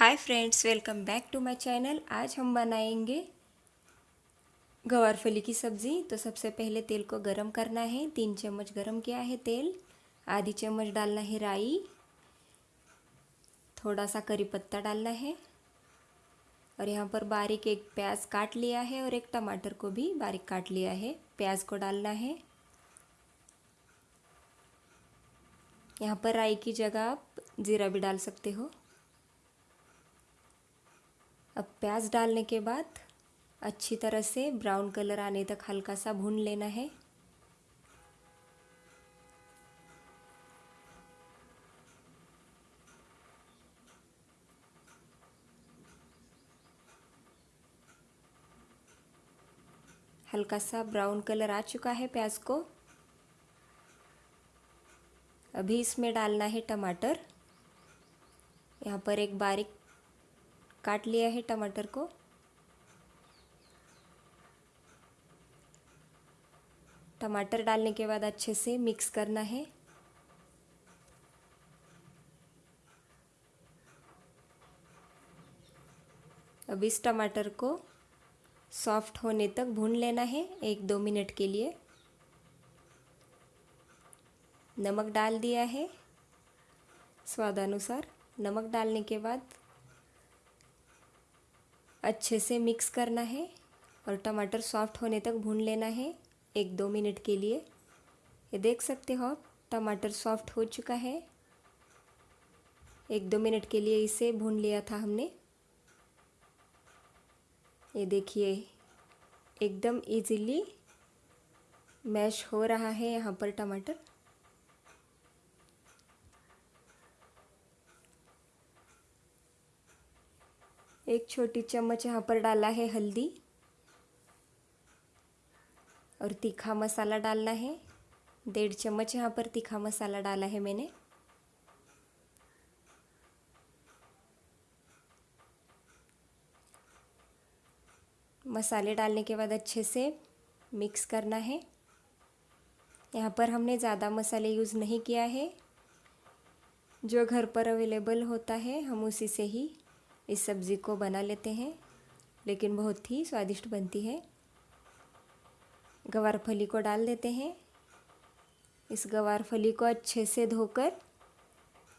Hi friends welcome back to my channel आज हम बनाएँगे गवारफली की सब्ज़ी। तो सबसे पहले तेल को गरम करना है। तीन चम्मच गरम किया है तेल। आधी चम्मच डालना है राई। थोड़ा सा करी पत्ता डालना है। और यहाँ पर बारीक एक प्याज काट लिया है और एक टमाटर को भी बारीक काट लिया है। प्याज को डालना है। यहाँ पर राई की जगह आप ज़ीरा भी डाल सकते हो। अब प्याज डालने के बाद अच्छी तरह से ब्राउन कलर आने तक हल्का सा भून लेना है। हल्का सा ब्राउन कलर आ चुका है प्याज को। अभी इसमें डालना है टमाटर। यहाँ पर एक बारीक काट लिया है टमाटर को। टमाटर डालने के बाद अच्छे से मिक्स करना है। अब इस टमाटर को सॉफ्ट होने तक भून लेना है एक दो मिनट के लिए। नमक डाल दिया है। स्वादानुसार नमक डालने के बाद अच्छे से मिक्स करना है और टमाटर सॉफ्ट होने तक भून लेना है एक दो मिनट के लिए। ये देख सकते हो आप, टमाटर सॉफ्ट हो चुका है। एक दो मिनट के लिए इसे भून लिया था हमने। ये देखिए, एकदम इजीली मैश हो रहा है यहाँ पर टमाटर। एक छोटी चम्मच यहाँ पर डाला है हल्दी। और तीखा मसाला डालना है। डेढ़ चम्मच यहाँ पर तीखा मसाला डाला है मैंने। मसाले डालने के बाद अच्छे से मिक्स करना है। यहाँ पर हमने ज़्यादा मसाले यूज़ नहीं किया है। जो घर पर अवेलेबल होता है, हम उसी से ही इस सब्ज़ी को बना लेते हैं, लेकिन बहुत ही स्वादिष्ट बनती है। गवार फली को डाल देते हैं। इस गवार फली को अच्छे से धोकर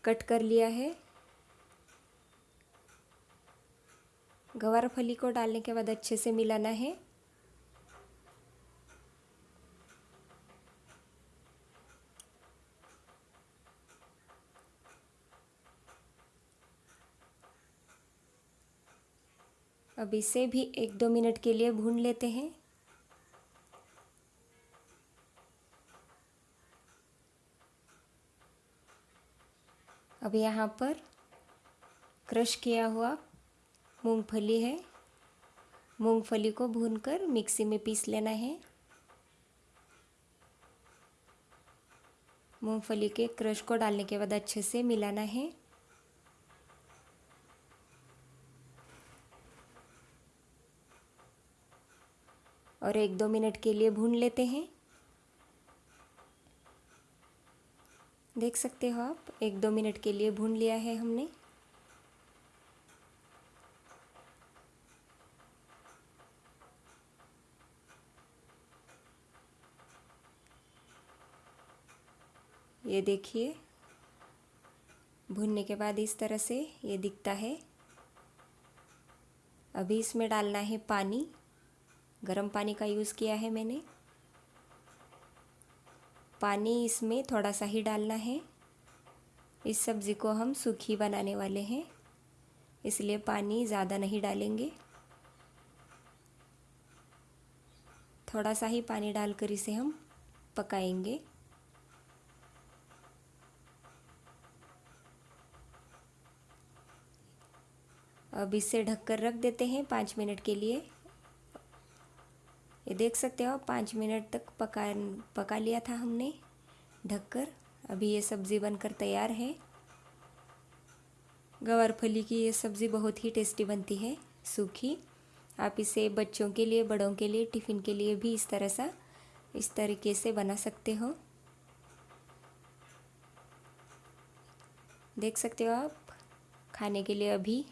कट कर लिया है। गवार फली को डालने के बाद अच्छे से मिलाना है। अब इसे भी एक दो मिनट के लिए भून लेते हैं। अब यहाँ पर क्रश किया हुआ मूंगफली है। मूंगफली को भूनकर मिक्सी में पीस लेना है। मूंगफली के क्रश को डालने के बाद अच्छे से मिलाना है। और एक दो मिनट के लिए भून लेते हैं। देख सकते हो आप, एक दो मिनट के लिए भून लिया है हमने। ये देखिए, भूनने के बाद इस तरह से ये दिखता है। अभी इसमें डालना है पानी। गर्म पानी का यूज़ किया है मैंने। पानी इसमें थोड़ा सा ही डालना है। इस सब्ज़ी को हम सूखी बनाने वाले हैं। इसलिए पानी ज़्यादा नहीं डालेंगे। थोड़ा सा ही पानी डालकर इसे हम पकाएँगे। अब इसे ढककर रख देते हैं पाँच मिनट के लिए। देख सकते हो, पाँच मिनट तक पका पका लिया था हमने, ढककर। अभी ये सब्ज़ी बनकर तैयार है। गवार फली की ये सब्ज़ी बहुत ही टेस्टी बनती है, सूखी। आप इसे बच्चों के लिए, बड़ों के लिए, टिफ़िन के लिए भी इस तरह सा, इस तरीके से बना सकते हो। देख सकते हो आप, खाने के लिए अभी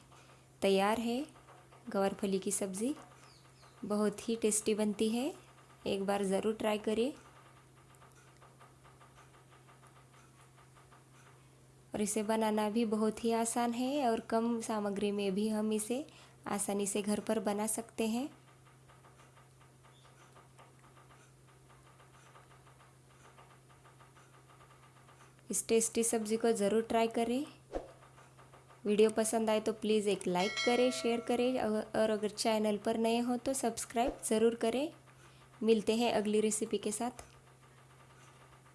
तैयार है गवारफली की सब्ज़ी। बहुत ही टेस्टी बनती है। एक बार ज़रूर ट्राई करिए और इसे बनाना भी बहुत ही आसान है और कम सामग्री में भी हम इसे आसानी से घर पर बना सकते हैं। इस टेस्टी सब्ज़ी को ज़रूर ट्राई करें। वीडियो पसंद आए तो प्लीज़ एक लाइक करें, शेयर करें और अगर चैनल पर नए हो तो सब्सक्राइब ज़रूर करें। मिलते हैं अगली रेसिपी के साथ।